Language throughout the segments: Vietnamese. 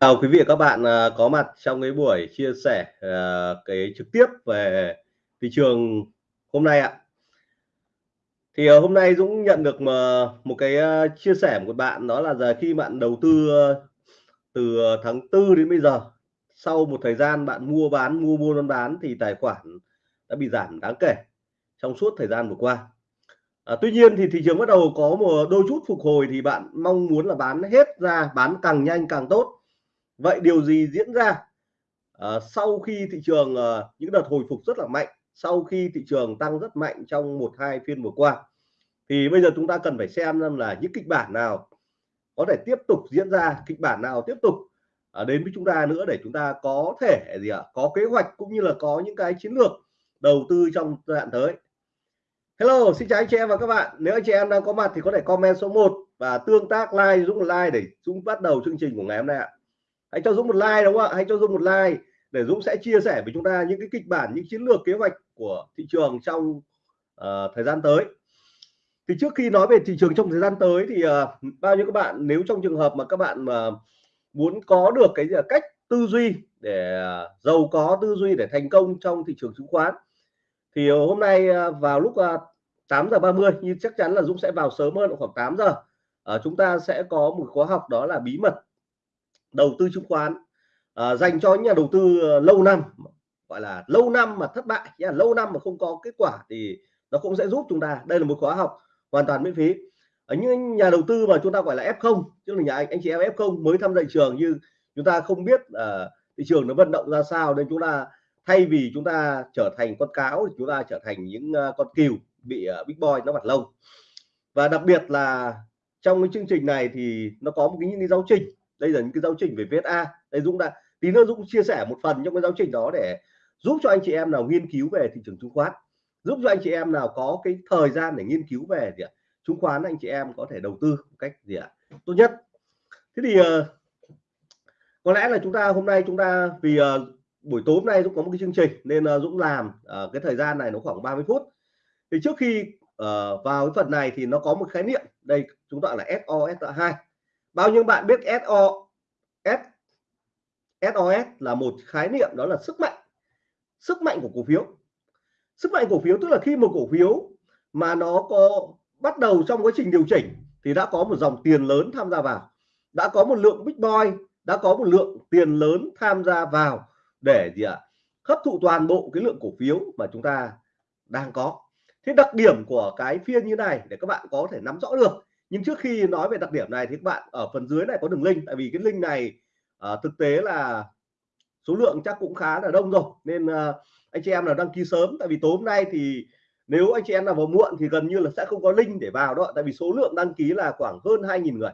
Chào quý vị và các bạn à, có mặt trong cái buổi chia sẻ à, cái trực tiếp về thị trường hôm nay ạ. Thì à, hôm nay Dũng nhận được một cái chia sẻ của bạn đó là giờ khi bạn đầu tư từ tháng tư đến bây giờ sau một thời gian bạn mua bán mua mua bán bán thì tài khoản đã bị giảm đáng kể trong suốt thời gian vừa qua. À, tuy nhiên thì thị trường bắt đầu có một đôi chút phục hồi thì bạn mong muốn là bán hết ra bán càng nhanh càng tốt vậy điều gì diễn ra? À, sau khi thị trường à, những đợt hồi phục rất là mạnh sau khi thị trường tăng rất mạnh trong một hai phiên vừa qua thì bây giờ chúng ta cần phải xem xem là những kịch bản nào có thể tiếp tục diễn ra kịch bản nào tiếp tục à, đến với chúng ta nữa để chúng ta có thể gì ạ? Có kế hoạch cũng như là có những cái chiến lược đầu tư trong giai đoạn tới. Hello xin chào anh chị em và các bạn. Nếu anh chị em đang có mặt thì có thể comment số 1 và tương tác like Dũng like để chúng bắt đầu chương trình của ngày hôm nay ạ hãy cho Dũng một like đúng không ạ? Hãy cho Dũng một like để Dũng sẽ chia sẻ với chúng ta những cái kịch bản những chiến lược kế hoạch của thị trường trong uh, thời gian tới. Thì trước khi nói về thị trường trong thời gian tới thì uh, bao nhiêu các bạn nếu trong trường hợp mà các bạn mà muốn có được cái gì cách tư duy để uh, giàu có tư duy để thành công trong thị trường chứng khoán thì uh, hôm nay uh, vào lúc uh, 8 giờ 30 như chắc chắn là Dũng sẽ vào sớm hơn khoảng 8 giờ à, chúng ta sẽ có một khóa học đó là bí mật đầu tư chứng khoán à, dành cho những nhà đầu tư ờ, lâu năm gọi là lâu năm mà thất bại nhá lâu năm mà không có kết quả thì nó cũng sẽ giúp chúng ta. Đây là một khóa học hoàn toàn miễn phí. Ờ, Ở những nhà đầu tư mà chúng ta gọi là F0 tức là nhà anh, anh chị em F0 mới tham gia thị trường như chúng ta không biết uh, thị trường nó vận động ra sao nên chúng ta thay vì chúng ta trở thành con cáo thì chúng ta trở thành những uh, con cừu bị uh, big boy nó vặt lông. Và đặc biệt là trong cái chương trình này thì nó có một cái những cái giáo trình đây là những cái giáo trình về VSA đây Dũng đã, tí nữa Dũng chia sẻ một phần trong cái giáo trình đó để giúp cho anh chị em nào nghiên cứu về thị trường chứng khoán. Giúp cho anh chị em nào có cái thời gian để nghiên cứu về gì ạ? Chứng khoán anh chị em có thể đầu tư một cách gì ạ? Tốt nhất. Thế thì ờ, có lẽ là chúng ta hôm nay chúng ta, vì ờ, buổi tối hôm nay Dũng có một cái chương trình nên ờ, Dũng làm cái thời gian này nó khoảng 30 phút. Thì trước khi vào cái phần này thì nó có một khái niệm. Đây, chúng ta là Sos2 bao nhiêu bạn biết SO S SOS là một khái niệm đó là sức mạnh sức mạnh của cổ phiếu. Sức mạnh cổ phiếu tức là khi một cổ phiếu mà nó có bắt đầu trong quá trình điều chỉnh thì đã có một dòng tiền lớn tham gia vào, đã có một lượng big boy, đã có một lượng tiền lớn tham gia vào để gì ạ, hấp thụ toàn bộ cái lượng cổ phiếu mà chúng ta đang có. Thế đặc điểm của cái phiên như này để các bạn có thể nắm rõ được nhưng trước khi nói về đặc điểm này thì các bạn ở phần dưới này có đường link tại vì cái link này uh, thực tế là số lượng chắc cũng khá là đông rồi. Nên uh, anh chị em nào đăng ký sớm tại vì tối hôm nay thì nếu anh chị em nào vào muộn thì gần như là sẽ không có link để vào đó tại vì số lượng đăng ký là khoảng hơn 2.000 người.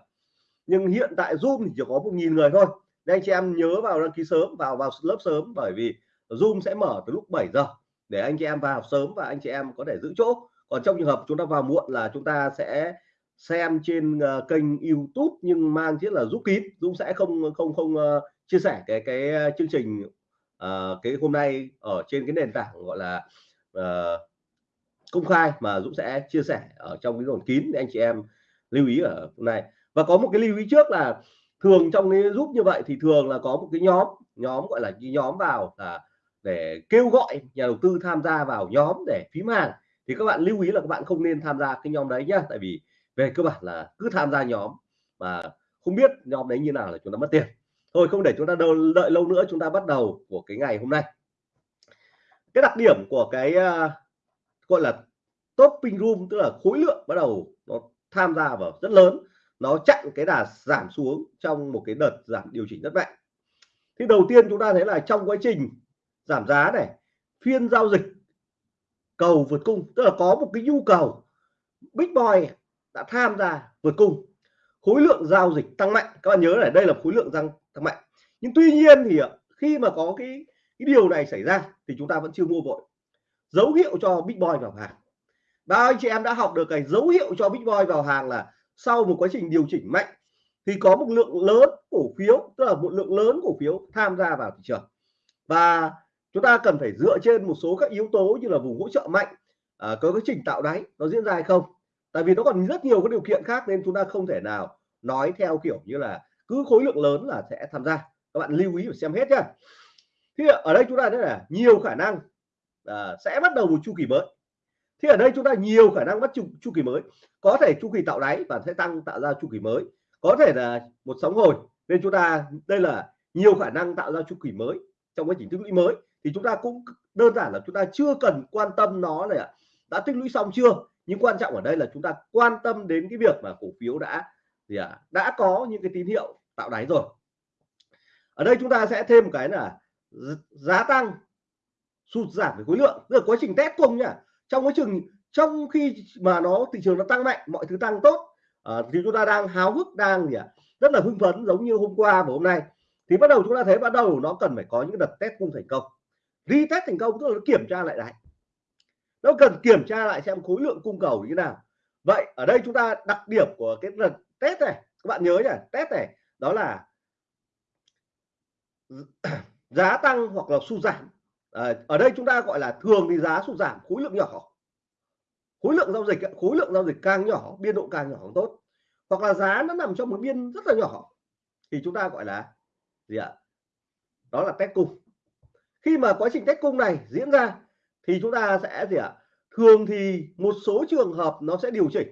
Nhưng hiện tại Zoom thì chỉ có một nghìn người thôi. Nên anh chị em nhớ vào đăng ký sớm vào vào lớp sớm bởi vì Zoom sẽ mở từ lúc 7 giờ để anh chị em vào sớm và anh chị em có thể giữ chỗ. Còn trong trường hợp chúng ta vào muộn là chúng ta sẽ xem trên uh, kênh YouTube nhưng mang thiết là giúp kín. Dũng sẽ không không không uh, chia sẻ cái cái ờ, chương trình uh, cái hôm nay ở trên cái nền tảng gọi là uh, công khai mà Dũng sẽ chia sẻ ở trong cái dồn kín để anh chị em lưu ý ở hôm nay. Và có một cái lưu ý trước là thường trong cái giúp như vậy thì thường là có một cái nhóm nhóm gọi là cái nhóm vào là để kêu gọi nhà đầu tư tham gia vào nhóm để phím hàng. Thì các bạn lưu ý là các bạn không nên tham gia cái nhóm đấy nhá tại vì về cơ bản là cứ tham gia nhóm mà không biết nhóm đấy như nào là chúng ta mất tiền. Thôi không để chúng ta đâu đợi lâu nữa chúng ta bắt đầu của cái ngày hôm nay. Cái đặc điểm của cái uh, gọi là topping room tức là khối lượng bắt đầu nó tham gia vào rất lớn nó chặn cái đà giảm xuống trong một cái đợt giảm điều chỉnh rất mạnh. Thì đầu tiên chúng ta thấy là trong quá trình giảm giá này phiên giao dịch cầu vượt cung tức là có một cái nhu cầu big boy đã tham gia vượt cung. Khối lượng giao dịch tăng mạnh. Các bạn nhớ là đây là khối lượng tăng tăng mạnh. Nhưng tuy nhiên thì khi mà có cái cái điều này xảy ra thì chúng ta vẫn chưa mua vội. Dấu hiệu cho big boy vào hàng. Bao anh chị em đã học được cái dấu hiệu cho big boy vào hàng là sau một quá trình điều chỉnh mạnh thì có một lượng lớn cổ phiếu tức là một lượng lớn cổ phiếu tham gia vào thị trường. Và chúng ta cần phải dựa trên một số các yếu tố như là vùng hỗ trợ mạnh à, có cái trình tạo đáy nó diễn ra hay không? Tại vì nó còn rất nhiều các điều kiện khác nên chúng ta không thể nào nói theo kiểu như là cứ khối lượng lớn là sẽ tham gia. Các bạn lưu ý và xem hết nhá. Thì ở đây chúng ta thấy là nhiều khả năng à, sẽ bắt đầu một chu kỳ mới. Thì ở đây chúng ta nhiều khả năng bắt chu, chu kỳ mới. Có thể chu kỳ tạo đáy và sẽ tăng tạo ra chu kỳ mới. Có thể là một sóng hồi. Nên chúng ta đây là nhiều khả năng tạo ra chu kỳ mới trong quá trình tích lũy mới. Thì chúng ta cũng đơn giản là chúng ta chưa cần quan tâm nó là đã tích lũy xong chưa? Nhưng quan trọng ở đây là chúng ta quan tâm đến cái việc mà cổ phiếu đã gì à, đã có những cái tín hiệu tạo đáy rồi. Ở đây chúng ta sẽ thêm một cái là giá tăng sụt giảm về khối lượng tức là quá trình test cùng nhá trong quá trình trong khi mà nó thị trường nó tăng mạnh mọi thứ tăng tốt à, thì chúng ta đang háo hức đang gì à, rất là hưng phấn giống như hôm qua và hôm nay. Thì bắt đầu chúng ta thấy bắt đầu nó cần phải có những đợt test cung thành công. Đi test thành công tức là nó kiểm tra lại đáy nó cần kiểm tra lại xem khối lượng cung cầu như thế nào. Vậy ở đây chúng ta đặc điểm của cái lần test này các bạn nhớ nhỉ? Test này đó là giá tăng hoặc là sụt giảm. À, ở đây chúng ta gọi là thường thì giá sụt giảm khối lượng nhỏ. Khối lượng giao dịch khối lượng giao dịch càng nhỏ biên độ càng nhỏ càng tốt. Hoặc là giá nó nằm trong một biên rất là nhỏ thì chúng ta gọi là gì ạ? Đó là test cung. Khi mà quá trình test cung này diễn ra thì chúng ta sẽ gì ạ? Thường thì một số trường hợp nó sẽ điều chỉnh.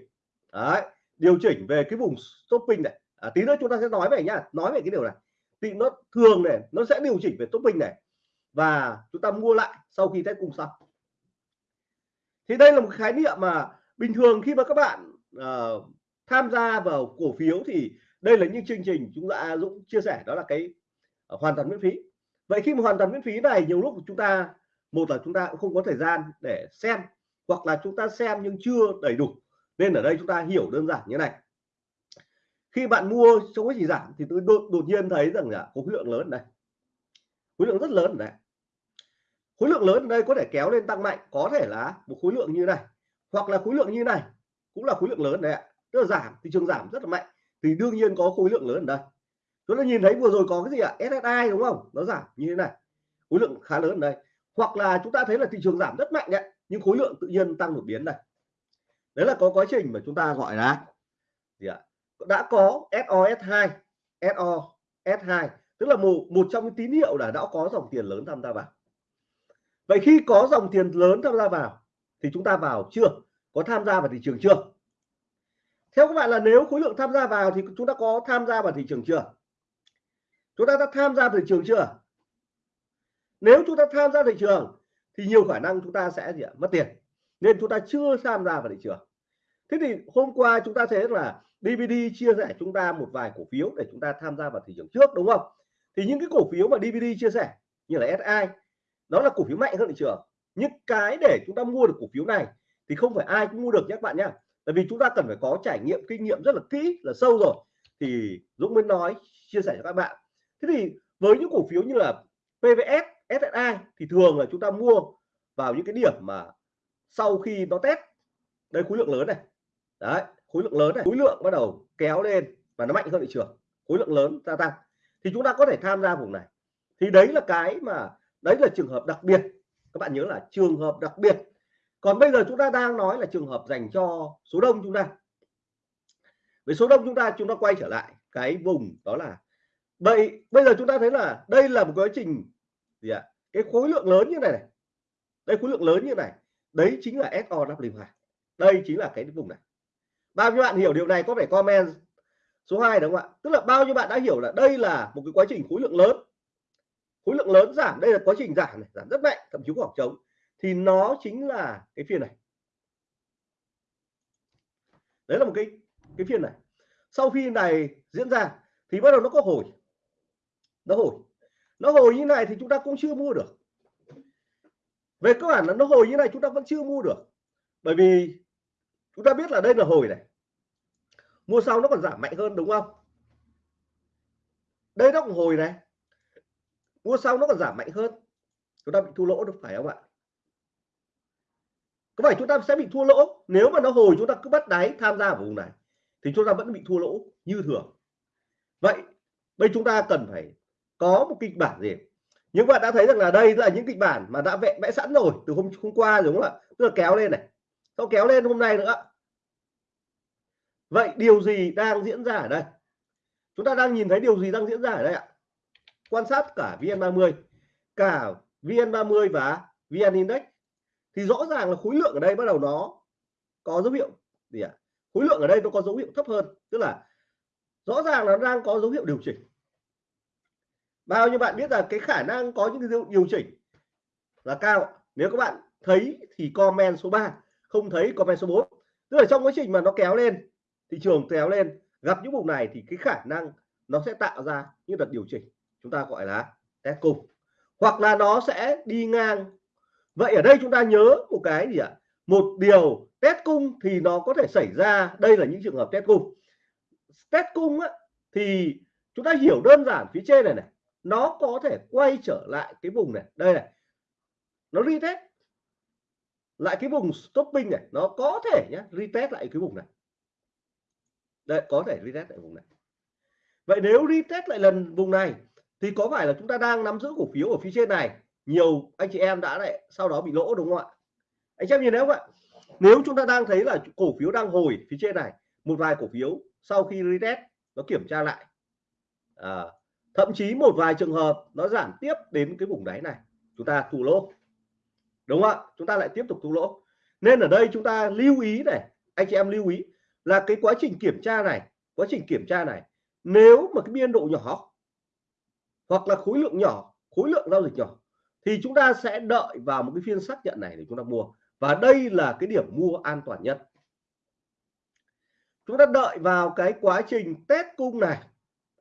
Đấy, điều chỉnh về cái vùng stopping này. À, tí nữa chúng ta sẽ nói về nhá nói về cái điều này. Thì nó thường này nó sẽ điều chỉnh về stopping này. Và chúng ta mua lại sau khi test cung xong. Thì đây là một khái niệm mà bình thường khi mà các bạn uh, tham gia vào cổ phiếu thì đây là những chương trình chúng ta Dũng chia sẻ đó là cái uh, hoàn toàn miễn phí. Vậy khi mà hoàn toàn miễn phí này nhiều lúc chúng ta một là chúng ta cũng không có thời gian để xem hoặc là chúng ta xem nhưng chưa đầy đủ. Nên ở đây chúng ta hiểu đơn giản như này. Khi bạn mua trong quá trình giảm thì tôi đột, đột nhiên thấy rằng là có khối lượng lớn này. Đây khối lượng rất lớn này. Đây khối lượng lớn ở đây có thể kéo lên tăng mạnh có thể là một khối lượng như này hoặc là khối lượng như này cũng là khối lượng lớn này ạ. Tức là giảm thị trường giảm rất là mạnh thì đương nhiên có khối lượng lớn ở đây. Chúng ta nhìn thấy vừa rồi có cái gì ạ? SSI đúng không? Nó giảm như thế này. Khối lượng khá lớn ở đây hoặc là chúng ta thấy là thị trường giảm rất mạnh đấy, nhưng khối lượng tự nhiên tăng đột biến này. Đấy là có quá trình mà chúng ta gọi là gì ạ? Đã có SOS2 SO S2 tức là một một trong những tín hiệu là đã có dòng tiền lớn tham gia vào. Vậy khi có dòng tiền lớn tham gia vào, thì chúng ta vào chưa? Có tham gia vào thị trường chưa? Theo các bạn là nếu khối lượng tham gia vào thì chúng ta có tham gia vào thị trường chưa? Chúng ta đã tham gia thị trường chưa? Nếu chúng ta tham gia thị trường, thì nhiều khả năng chúng ta sẽ gì ạ? mất tiền. Nên chúng ta chưa tham gia vào thị trường. Thế thì hôm qua chúng ta thấy là DVD chia sẻ chúng ta một vài cổ phiếu để chúng ta tham gia vào thị trường trước, đúng không? Thì những cái cổ phiếu mà DVD chia sẻ, như là SI đó là cổ phiếu mạnh hơn thị trường. Những cái để chúng ta mua được cổ phiếu này, thì không phải ai cũng mua được nhé các bạn nhé. Tại vì chúng ta cần phải có trải nghiệm, kinh nghiệm rất là kỹ, là sâu rồi. Thì Dũng mới nói, chia sẻ cho các bạn. Thế thì với những cổ phiếu như là PVS SSI thì thường là chúng ta mua vào những cái điểm mà sau khi nó test. Đây, khối lượng lớn này. Đấy, khối lượng lớn này. Khối lượng bắt đầu kéo lên và nó mạnh hơn thị trường. Khối lượng lớn gia tăng. Thì chúng ta có thể tham gia vùng này. Thì đấy là cái mà, đấy là trường hợp đặc biệt. Các bạn nhớ là trường hợp đặc biệt. Còn bây giờ chúng ta đang nói là trường hợp dành cho số đông chúng ta. Với số đông chúng ta chúng ta quay trở lại cái vùng đó là. Vậy, bây giờ chúng ta thấy là đây là một quá trình gì ạ? Cái khối lượng lớn như này, này. Đây khối lượng lớn như này. Đấy chính là SOW2 đây chính là cái vùng này. Bao nhiêu bạn hiểu điều này có thể comment số 2 đúng không ạ? Tức là bao nhiêu bạn đã hiểu là đây là một cái quá trình khối lượng lớn. Khối lượng lớn giảm. Đây là quá trình giảm này giảm rất mạnh thậm chí khoảng trống. Thì nó chính là cái phiên này. Đấy là một cái cái phiên này. Sau khi này diễn ra thì bắt đầu nó có hồi. Nó hồi nó hồi như này thì chúng ta cũng chưa mua được. Về cơ bản là nó hồi như này chúng ta vẫn chưa mua được. Bởi vì chúng ta biết là đây là hồi này. Mua sau nó còn giảm mạnh hơn đúng không? Đây nó cũng hồi này. Mua sau nó còn giảm mạnh hơn. Chúng ta bị thua lỗ được phải không ạ? Có phải chúng ta sẽ bị thua lỗ? Nếu mà nó hồi chúng ta cứ bắt đáy tham gia vào vùng này thì chúng ta vẫn bị thua lỗ như thường. Vậy đây chúng ta cần phải có một kịch bản gì? Nhưng bạn đã thấy rằng là đây là những kịch bản mà đã vẽ vẽ sẵn rồi từ hôm hôm qua đúng không ạ? Tức là kéo lên này. Sau kéo lên hôm nay nữa. Vậy điều gì đang diễn ra ở đây? Chúng ta đang nhìn thấy điều gì đang diễn ra ở đây ạ? Quan sát cả VN30 cả VN30 và VN Index. Thì rõ ràng là khối lượng ở đây bắt đầu nó có dấu hiệu gì ạ? Khối lượng ở đây nó có dấu hiệu thấp hơn. Tức là rõ ràng là nó đang có dấu hiệu điều chỉnh bao nhiêu bạn biết là cái khả năng có những cái điều chỉnh là cao? Nếu các bạn thấy thì comment số 3 không thấy comment số 4 tức là trong quá trình mà nó kéo lên thị trường kéo lên gặp những vùng này thì cái khả năng nó sẽ tạo ra những đợt điều chỉnh chúng ta gọi là test cung hoặc là nó sẽ đi ngang. Vậy ở đây chúng ta nhớ một cái gì ạ? Một điều test cung thì nó có thể xảy ra. Đây là những trường hợp test cung. Test cung á, thì chúng ta hiểu đơn giản phía trên này này nó có thể quay trở lại cái vùng này. Đây này nó retest lại cái vùng stopping này nó có thể nhé retest lại cái vùng này. Đây có thể retest lại vùng này. Vậy nếu retest lại lần vùng này thì có phải là chúng ta đang nắm giữ cổ phiếu ở phía trên này? Nhiều anh chị em đã lại sau đó bị lỗ đúng không ạ? Anh em nhìn thấy không ạ? Nếu chúng ta đang thấy là cổ phiếu đang hồi phía trên này một vài cổ phiếu sau khi retest nó kiểm tra lại. À, thậm chí một vài trường hợp nó giảm tiếp đến cái vùng đáy này. Chúng ta thu lỗ. Đúng không ạ? Chúng ta lại tiếp tục thua lỗ. Nên ở đây chúng ta lưu ý này, anh chị em lưu ý là cái quá trình kiểm tra này, quá trình kiểm tra này, nếu mà cái biên độ nhỏ hoặc là khối lượng nhỏ, khối lượng giao dịch nhỏ thì chúng ta sẽ đợi vào một cái phiên xác nhận này để chúng ta mua. Và đây là cái điểm mua an toàn nhất. Chúng ta đợi vào cái quá trình test cung này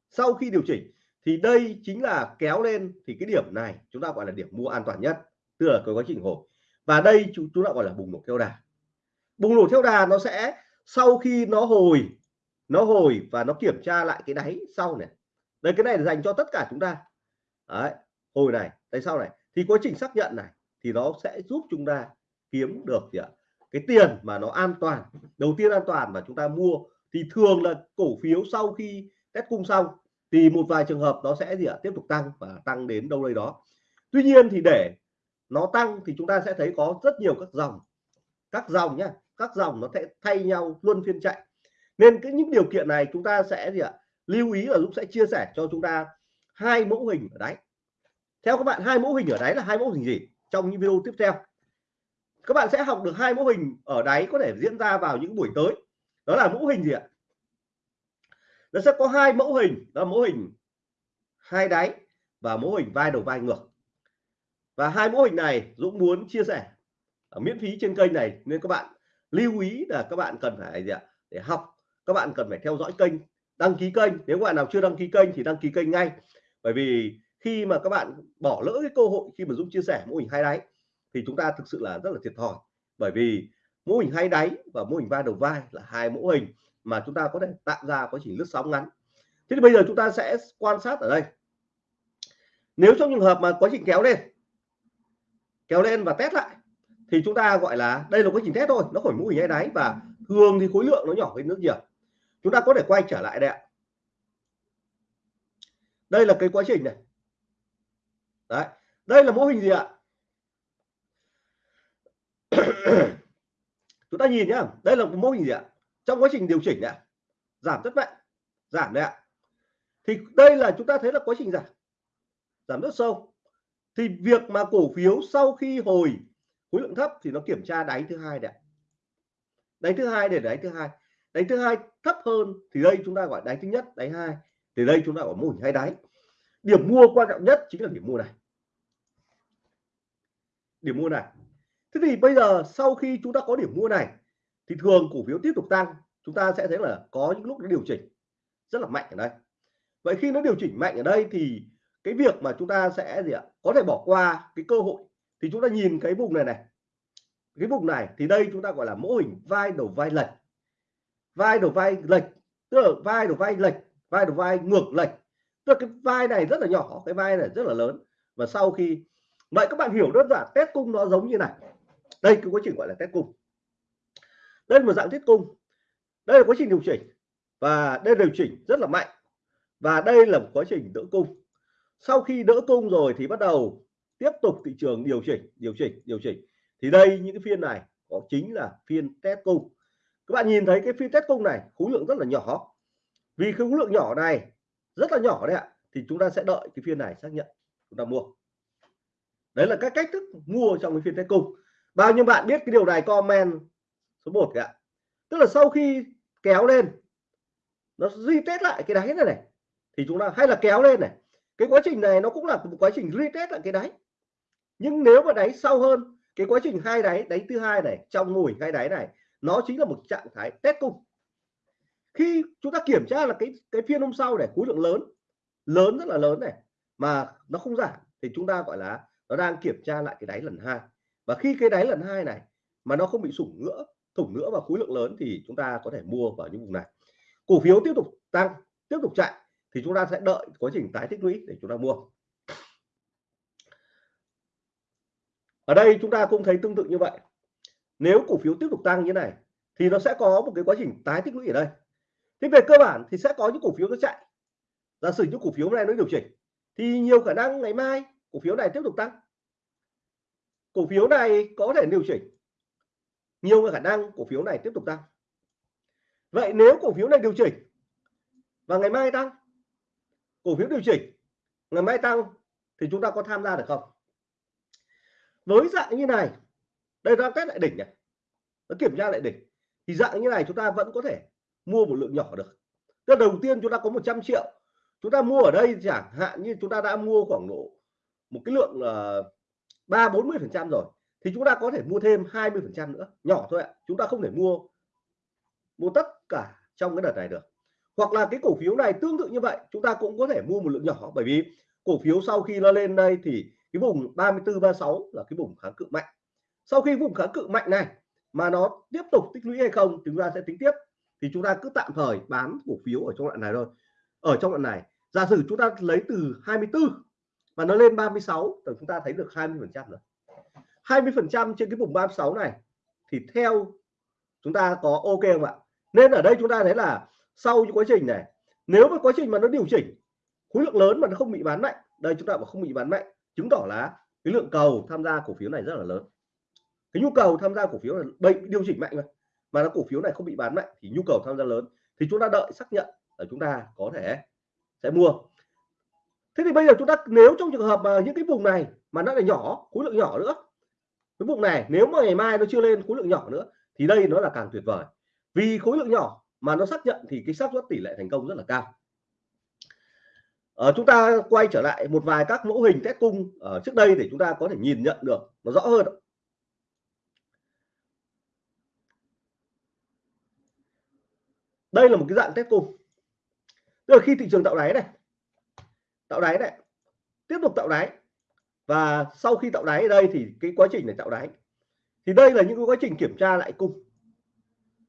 sau khi điều chỉnh thì đây chính là kéo lên thì cái điểm này chúng ta gọi là điểm mua an toàn nhất, tức là cái quá trình hồi. Và đây chúng chúng ta gọi là bùng nổ theo đà. Bùng nổ theo đà nó sẽ, sau khi nó hồi nó hồi và nó kiểm tra lại cái đáy sau này. Đây, cái này là dành cho tất cả chúng ta. Đấy, hồi này đây sau này. Thì quá trình xác nhận này thì nó sẽ giúp chúng ta kiếm được gì ạ? Cái tiền mà nó an toàn, đầu tiên an toàn mà chúng ta mua thì thường là cổ phiếu sau khi test cung xong thì một vài trường hợp nó sẽ gì ạ? Tiếp tục tăng và tăng đến đâu đây đó. Tuy nhiên thì để nó tăng thì chúng ta sẽ thấy có rất nhiều các dòng. Các dòng nhá, các dòng nó sẽ thay nhau luôn phiên chạy. Nên cái những điều kiện này chúng ta sẽ gì ạ? Lưu ý là Dũng sẽ chia sẻ cho chúng ta hai mẫu hình ở đáy. Theo các bạn, hai mẫu hình ở đáy là hai mẫu hình gì trong những video tiếp theo? Các bạn sẽ học được hai mẫu hình ở đáy có thể diễn ra vào những buổi tới. Đó là mẫu hình gì ạ? Nó sẽ có hai mẫu hình, đó là mẫu hình hai đáy và mẫu hình vai đầu vai ngược. Và hai mẫu hình này Dũng muốn chia sẻ ở miễn phí trên kênh này, nên các bạn lưu ý là các bạn cần phải gì ạ? Để học, các bạn cần phải theo dõi kênh, đăng ký kênh. Nếu bạn nào chưa đăng ký kênh thì đăng ký kênh ngay. Bởi vì khi mà các bạn bỏ lỡ cái cơ hội khi mà Dũng chia sẻ mô hình hai đáy thì chúng ta thực sự là rất là thiệt thòi. Bởi vì mô hình hai đáy và mô hình vai đầu vai là hai mẫu hình mà chúng ta có thể tạo ra quá trình lướt sóng ngắn. Thế thì bây giờ chúng ta sẽ quan sát ở đây. Nếu trong trường hợp mà quá trình kéo lên kéo lên và test lại, thì chúng ta gọi là đây là quá trình test thôi, nó khỏi mũi nháy đáy và thường thì khối lượng nó nhỏ hơn nước nhiều. Chúng ta có thể quay trở lại đây ạ. Đây là cái quá trình này. Đấy, đây là mô hình gì ạ? Chúng ta nhìn nhá, đây là một mô hình gì ạ? Trong quá trình điều chỉnh này giảm rất mạnh giảm đấy ạ. Thì đây là chúng ta thấy là quá trình giảm giảm rất sâu. Thì việc mà cổ phiếu sau khi hồi khối lượng thấp thì nó kiểm tra đáy thứ hai đấy đáy thứ hai để đáy thứ hai. Đáy thứ hai thấp hơn thì đây chúng ta gọi đáy thứ nhất, đáy hai, thì đây chúng ta gọi mô hình hai đáy. Điểm mua quan trọng nhất chính là điểm mua này. Điểm mua này. Thế thì bây giờ sau khi chúng ta có điểm mua này thì thường cổ phiếu tiếp tục tăng, chúng ta sẽ thấy là có những lúc nó điều chỉnh rất là mạnh ở đây. Vậy khi nó điều chỉnh mạnh ở đây thì cái việc mà chúng ta sẽ gì ạ? Có thể bỏ qua cái cơ hội. Thì chúng ta nhìn cái vùng này này. Cái vùng này thì đây chúng ta gọi là mô hình vai đầu vai lệch. Vai đầu vai lệch, tức là vai đầu vai lệch, vai đầu vai ngược lệch. Tức là cái vai này rất là nhỏ, cái vai này rất là lớn. Và sau khi, vậy các bạn hiểu đơn giản, test cung nó giống như này. Đây cái quá trình gọi là test cung đây là một dạng thiết cung. Đây là quá trình điều chỉnh. Và đây điều chỉnh rất là mạnh. Và đây là một quá trình đỡ cung. Sau khi đỡ cung rồi thì bắt đầu tiếp tục thị trường điều chỉnh điều chỉnh điều chỉnh. Thì đây, những cái phiên này có chính là phiên test cung. Các bạn nhìn thấy cái phiên test cung này, khối lượng rất là nhỏ. Vì khối lượng nhỏ này rất là nhỏ đấy ạ, thì chúng ta sẽ đợi cái phiên này xác nhận, chúng ta mua. Đấy là các cách thức mua trong cái phiên test cung. Bao nhiêu bạn biết cái điều này, comment số 1 kìa tức là sau khi kéo lên, nó retest lại cái đáy này này, thì chúng ta hay là kéo lên này. Cái quá trình này nó cũng là một quá trình retest lại cái đáy. Nhưng nếu mà đáy sâu hơn, cái quá trình hai đáy đáy thứ hai này, trong mùi hai đáy này, nó chính là một trạng thái test cung. Khi chúng ta kiểm tra là cái cái phiên hôm sau này, khối lượng lớn lớn rất là lớn này, mà nó không giảm, thì chúng ta gọi là nó đang kiểm tra lại cái đáy lần hai. Và khi cái đáy lần hai này mà nó không bị sủng nữa thủng nữa và khối lượng lớn thì chúng ta có thể mua vào những vùng này. Cổ phiếu tiếp tục tăng, tiếp tục chạy thì chúng ta sẽ đợi quá trình tái tích lũy để chúng ta mua. Ở đây chúng ta cũng thấy tương tự như vậy. Nếu cổ phiếu tiếp tục tăng như này thì nó sẽ có một cái quá trình tái tích lũy ở đây. Thế về cơ bản thì sẽ có những cổ phiếu nó chạy. Giả sử những cổ phiếu này nó điều chỉnh thì nhiều khả năng ngày mai cổ phiếu này tiếp tục tăng. Cổ phiếu này có thể điều chỉnh nhiều khả năng cổ phiếu này tiếp tục tăng. Vậy nếu cổ phiếu này điều chỉnh và ngày mai tăng, cổ phiếu điều chỉnh, ngày mai tăng thì chúng ta có tham gia được không? Với dạng như này, đây đang test lại đỉnh này. Nó kiểm tra lại đỉnh. Thì dạng như này chúng ta vẫn có thể mua một lượng nhỏ được. Tức đầu tiên chúng ta có 100 triệu. Chúng ta mua ở đây chẳng hạn như chúng ta đã mua khoảng độ một cái lượng ờ, ba bốn mươi phần trăm rồi thì chúng ta có thể mua thêm 20 phần trăm nữa, nhỏ thôi ạ. Chúng ta không thể mua mua tất cả trong cái đợt này được. Hoặc là cái cổ phiếu này tương tự như vậy, chúng ta cũng có thể mua một lượng nhỏ. Bởi vì cổ phiếu sau khi nó lên đây thì cái vùng 34 36 là cái vùng kháng cự mạnh. Sau khi vùng kháng cự mạnh này mà nó tiếp tục tích lũy hay không chúng ta sẽ tính tiếp. Thì chúng ta cứ tạm thời bán cổ phiếu ở trong đoạn này thôi. Ở trong đoạn này, giả sử chúng ta lấy từ 24 và nó lên 36 thì chúng ta thấy được 20 phần trăm rồi. 20% trên cái vùng 36 này, thì theo chúng ta có ok không ạ? Nên ở đây chúng ta thấy là sau những quá trình này, nếu mà quá trình mà nó điều chỉnh, khối lượng lớn mà nó không bị bán mạnh, đây chúng ta bảo không bị bán mạnh, chứng tỏ là cái lượng cầu tham gia cổ phiếu này rất là lớn. Cái nhu cầu tham gia cổ phiếu là bệnh điều chỉnh mạnh mà mà nó cổ phiếu này không bị bán mạnh thì nhu cầu tham gia lớn. Thì chúng ta đợi xác nhận là chúng ta có thể sẽ mua. Thế thì bây giờ chúng ta, nếu trong trường hợp mà những cái vùng này mà nó là nhỏ, khối lượng nhỏ nữa cái vùng này nếu mà ngày mai nó chưa lên khối lượng nhỏ nữa thì đây nó là càng tuyệt vời. Vì khối lượng nhỏ mà nó xác nhận thì cái xác suất tỷ lệ thành công rất là cao. Ờ, chúng ta quay trở lại một vài các mẫu hình test cung ở trước đây để chúng ta có thể nhìn nhận được nó rõ hơn đây là một cái dạng test cung. Tức là khi thị trường tạo đáy này tạo đáy này tiếp tục tạo đáy và sau khi tạo đáy ở đây thì cái quá trình này tạo đáy. Thì đây là những cái quá trình kiểm tra lại cung.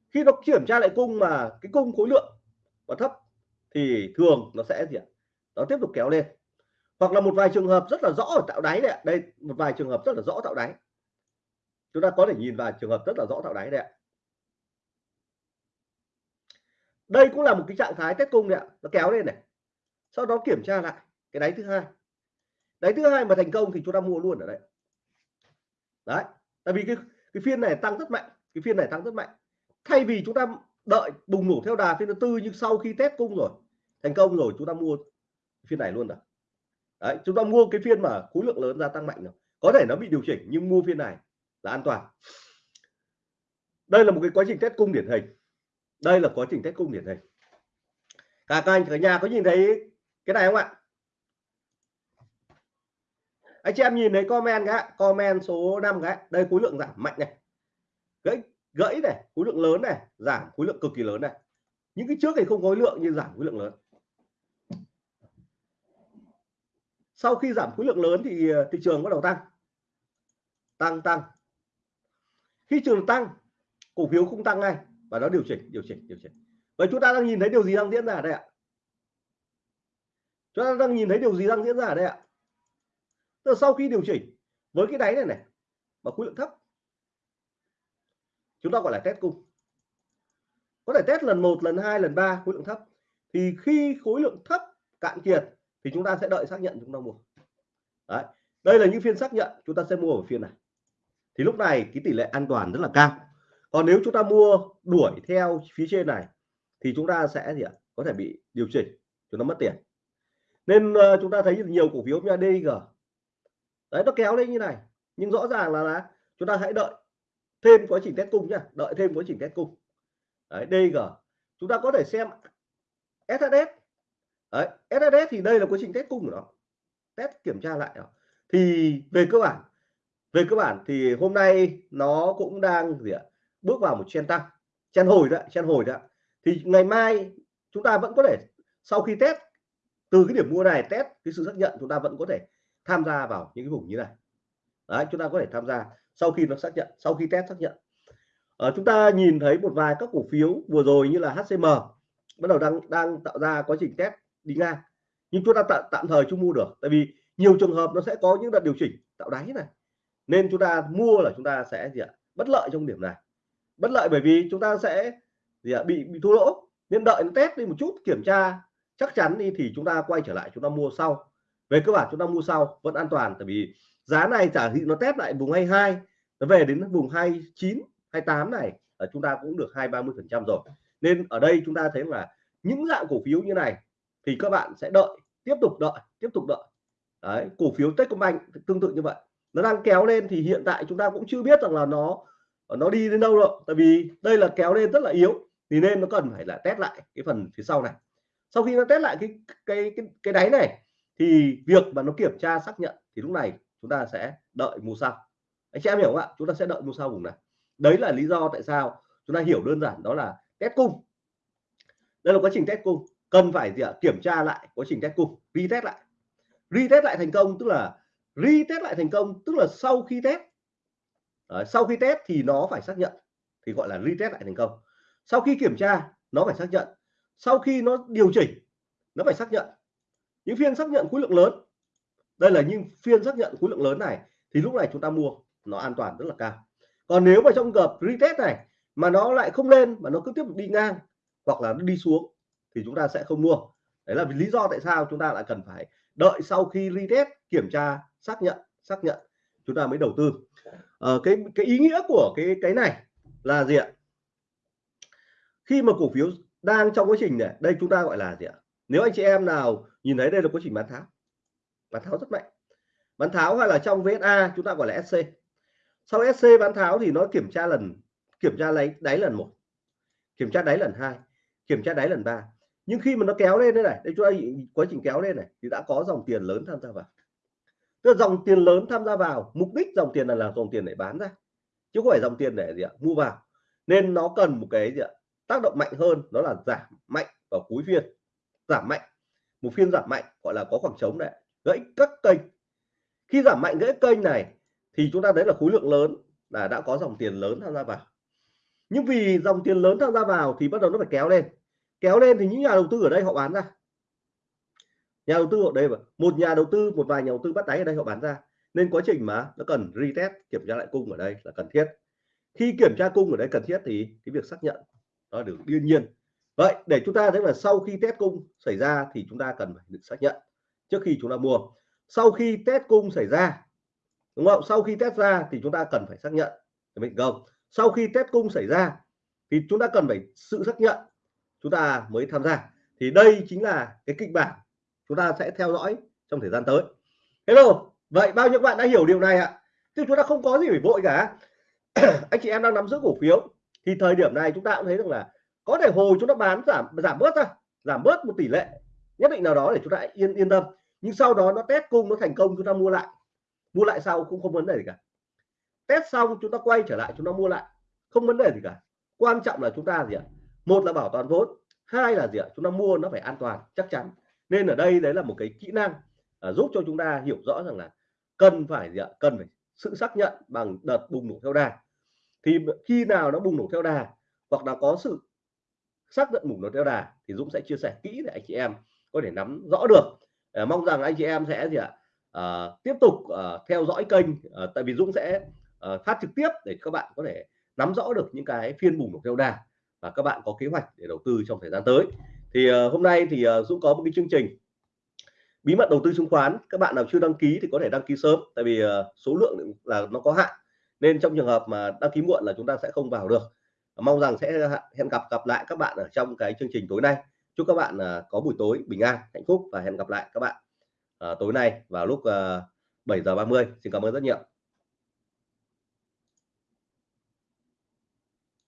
Khi nó kiểm tra lại cung mà cái cung khối lượng và thấp thì thường nó sẽ gì ạ? Nó tiếp tục kéo lên. Hoặc là một vài trường hợp rất là rõ ở tạo đáy này đây, một vài trường hợp rất là rõ tạo đáy. Chúng ta có thể nhìn vào trường hợp rất là rõ tạo đáy đấy ạ. Đây cũng là một cái trạng thái test cung này ạ. Nó kéo lên này. Sau đó kiểm tra lại cái đáy thứ hai đấy, thứ hai mà thành công thì chúng ta mua luôn ở đây đấy, tại vì cái cái phiên này tăng rất mạnh, cái phiên này tăng rất mạnh. Thay vì chúng ta đợi bùng nổ theo đà phiên thứ tư nhưng sau khi test cung rồi, thành công rồi, chúng ta mua phiên này luôn rồi. Đấy, chúng ta mua cái phiên mà khối lượng lớn gia tăng mạnh rồi. Có thể nó bị điều chỉnh nhưng mua phiên này là an toàn. Đây là một cái quá trình test cung điển hình. Đây là quá trình test cung điển hình. Cả các anh cả nhà có nhìn thấy cái này không ạ? Anh chị em nhìn thấy comment cái comment số 5 cái đây, khối lượng giảm mạnh này. Gãy gãy này, khối lượng lớn này, giảm khối lượng cực kỳ lớn này. Những cái trước thì không khối lượng, nhưng giảm khối lượng lớn. Sau khi giảm khối lượng lớn thì ờ, thị trường bắt đầu tăng. Tăng tăng. Khi trường tăng, cổ phiếu không tăng ngay, và nó điều chỉnh điều chỉnh điều chỉnh. Vậy chúng ta đang nhìn thấy điều gì đang diễn ra đây ạ? Chúng ta đang nhìn thấy điều gì đang diễn ra đây ạ? Tức sau khi điều chỉnh với cái đáy này này mà khối lượng thấp chúng ta gọi là test cung. Có thể test lần một lần hai lần ba khối lượng thấp. Thì khi khối lượng thấp cạn kiệt thì chúng ta sẽ đợi xác nhận chúng ta mua. Đấy. đây là những phiên xác nhận chúng ta sẽ mua ở phiên này. Thì lúc này cái tỷ lệ an toàn rất là cao. Còn nếu chúng ta mua đuổi theo phía trên này thì chúng ta sẽ gì ạ? Có thể bị điều chỉnh chúng ta mất tiền. Nên uh, chúng ta thấy nhiều cổ phiếu như DG đấy nó kéo lên như này. Nhưng rõ ràng là, là chúng ta hãy đợi thêm quá trình test cung nhá. Đợi thêm quá trình test cung. Đấy DG chúng ta có thể xem SHS đấy SHS thì đây là quá trình test cung của nó. Test kiểm tra lại đó. thì về cơ bản về cơ bản thì hôm nay nó cũng đang gì ạ? Bước vào một chen tăng. Chen hồi đấy chen hồi đấy thì ngày mai chúng ta vẫn có thể sau khi test từ cái điểm mua này test cái sự xác nhận chúng ta vẫn có thể tham gia vào những cái vùng như này. Đấy chúng ta có thể tham gia sau khi nó xác nhận sau khi test xác nhận. À, chúng ta nhìn thấy một vài các cổ phiếu vừa rồi như là HCM bắt đầu đang đang tạo ra quá trình test đi ngang. Nhưng chúng ta tạm, tạm thời chưa mua được tại vì nhiều trường hợp nó sẽ có những đợt điều chỉnh tạo đáy này. Nên chúng ta mua là chúng ta sẽ gì ạ? Bất lợi trong điểm này. Bất lợi bởi vì chúng ta sẽ gì ạ? Bị bị thua lỗ. Nên đợi nó test đi một chút kiểm tra chắc chắn đi thì chúng ta quay trở lại chúng ta mua sau về cơ bản chúng ta mua sau vẫn an toàn, tại vì giá này trả thị nó test lại vùng 22 nó về đến vùng 29 28 này ở chúng ta cũng được hai ba mươi phần trăm rồi. Nên ở đây chúng ta thấy là những dạng cổ phiếu như này thì các bạn sẽ đợi, tiếp tục đợi, tiếp tục đợi. Đấy, cổ phiếu Techcombank tương tự như vậy. Nó đang kéo lên thì hiện tại chúng ta cũng chưa biết rằng là nó nó đi đến đâu rồi tại vì đây là kéo lên rất là yếu, thì nên nó cần phải là test lại cái phần phía sau này. Sau khi nó test lại cái cái cái cái đáy này thì việc mà nó kiểm tra xác nhận thì lúc này chúng ta sẽ đợi mua sau. Anh chị em hiểu không ạ? Chúng ta sẽ đợi mua sau vùng này. Đấy là lý do tại sao chúng ta hiểu đơn giản đó là test cung. Đây là quá trình test cung. Cần phải gì ạ? Kiểm tra lại quá trình test cung retest lại. Retest lại thành công tức là retest lại thành công tức là sau khi test. Đấy, sau khi test thì nó phải xác nhận. Thì gọi là retest lại thành công. Sau khi kiểm tra nó phải xác nhận. Sau khi nó điều chỉnh nó phải xác nhận những phiên xác nhận khối lượng lớn. Đây là những phiên xác nhận khối lượng lớn này thì lúc này chúng ta mua nó an toàn rất là cao. Còn nếu mà trong gặp retest này mà nó lại không lên mà nó cứ tiếp tục đi ngang hoặc là nó đi xuống thì chúng ta sẽ không mua. Đấy là vì lý do tại sao chúng ta lại cần phải đợi sau khi retest kiểm tra xác nhận xác nhận. Chúng ta mới đầu tư. Ờ, cái cái ý nghĩa của cái cái này là gì ạ? Khi mà cổ phiếu đang trong quá trình này đây chúng ta gọi là gì ạ? Nếu anh chị em nào nhìn thấy đây là quá trình bán tháo bán tháo rất mạnh. Bán tháo hay là trong VSA chúng ta gọi là SC sau SC bán tháo thì nó kiểm tra lần, kiểm tra lấy đáy lần một, kiểm tra đáy lần hai, kiểm tra đáy lần ba. Nhưng khi mà nó kéo lên đây này, đây chúng ta quá trình kéo lên này, thì đã có dòng tiền lớn tham gia vào. Tức là dòng tiền lớn tham gia vào, mục đích dòng tiền là là dòng tiền để bán ra, chứ không phải dòng tiền để gì ạ, mua vào. Nên nó cần một cái gì ạ, tác động mạnh hơn, đó là giảm mạnh vào cuối phiên giảm mạnh. Một phiên giảm mạnh, gọi là có khoảng trống đấy. Gãy các kênh. Khi giảm mạnh gãy kênh này, thì chúng ta thấy là khối lượng lớn là đã có dòng tiền lớn tham gia vào. Nhưng vì dòng tiền lớn tham gia vào thì bắt đầu nó phải kéo lên. Kéo lên thì những nhà đầu tư ở đây họ bán ra. Nhà đầu tư ở đây một nhà đầu tư, một vài nhà đầu tư bắt đáy ở đây họ bán ra. Nên quá trình mà nó cần retest, kiểm tra lại cung ở đây là cần thiết. Khi kiểm tra cung ở đây cần thiết thì cái việc xác nhận đó được đương nhiên vậy để chúng ta thấy là sau khi test cung xảy ra thì chúng ta cần phải được xác nhận trước khi chúng ta mua. Sau khi test cung xảy ra, đúng không? Sau khi test ra thì chúng ta cần phải xác nhận. Mình không. Sau khi test cung xảy ra thì chúng ta cần phải sự xác nhận, chúng ta mới tham gia. Thì đây chính là cái kịch bản chúng ta sẽ theo dõi trong thời gian tới. Hello. Vậy bao nhiêu bạn đã hiểu điều này ạ? Chứ chúng ta không có gì phải vội cả. Anh chị em đang nắm giữ cổ phiếu. Thì thời điểm này chúng ta cũng thấy rằng là có thể hồi chúng ta bán giảm giảm bớt ra giảm bớt một tỷ lệ nhất định nào đó để chúng ta yên yên tâm. Nhưng sau đó nó test cung nó thành công chúng ta mua lại. Mua lại sau cũng không vấn đề gì cả. Test xong chúng ta quay trở lại chúng ta mua lại không vấn đề gì cả. Quan trọng là chúng ta gì ạ? Một là bảo toàn vốn hai là gì ạ? Chúng ta mua nó phải an toàn chắc chắn. Nên ở đây đấy là một cái kỹ năng à, giúp cho chúng ta hiểu rõ rằng là cần phải gì ạ? Cần phải sự xác nhận bằng đợt bùng nổ theo đà. Thì khi nào nó bùng nổ theo đà hoặc là có sự xác nhận mục nó theo đà thì Dũng sẽ chia sẻ kỹ để anh chị em có thể nắm rõ được. À, mong rằng anh chị em sẽ gì ạ? À, tiếp tục à, theo dõi kênh à, tại vì Dũng sẽ à, phát trực tiếp để các bạn có thể nắm rõ được những cái phiên bùng nổ theo đà và các bạn có kế hoạch để đầu tư trong thời gian tới. Thì à, hôm nay thì à, Dũng có một cái chương trình bí mật đầu tư chứng khoán. Các bạn nào chưa đăng ký thì có thể đăng ký sớm tại vì à, số lượng là nó có hạn. Nên trong trường hợp mà đăng ký muộn là chúng ta sẽ không vào được mong rằng sẽ hẹn gặp gặp lại các bạn ở trong cái chương trình tối nay. Chúc các bạn ờ, có buổi tối bình an, hạnh phúc và hẹn gặp lại các bạn ờ, tối nay vào lúc ờ, 7 giờ 30 xin cảm ơn rất nhiều.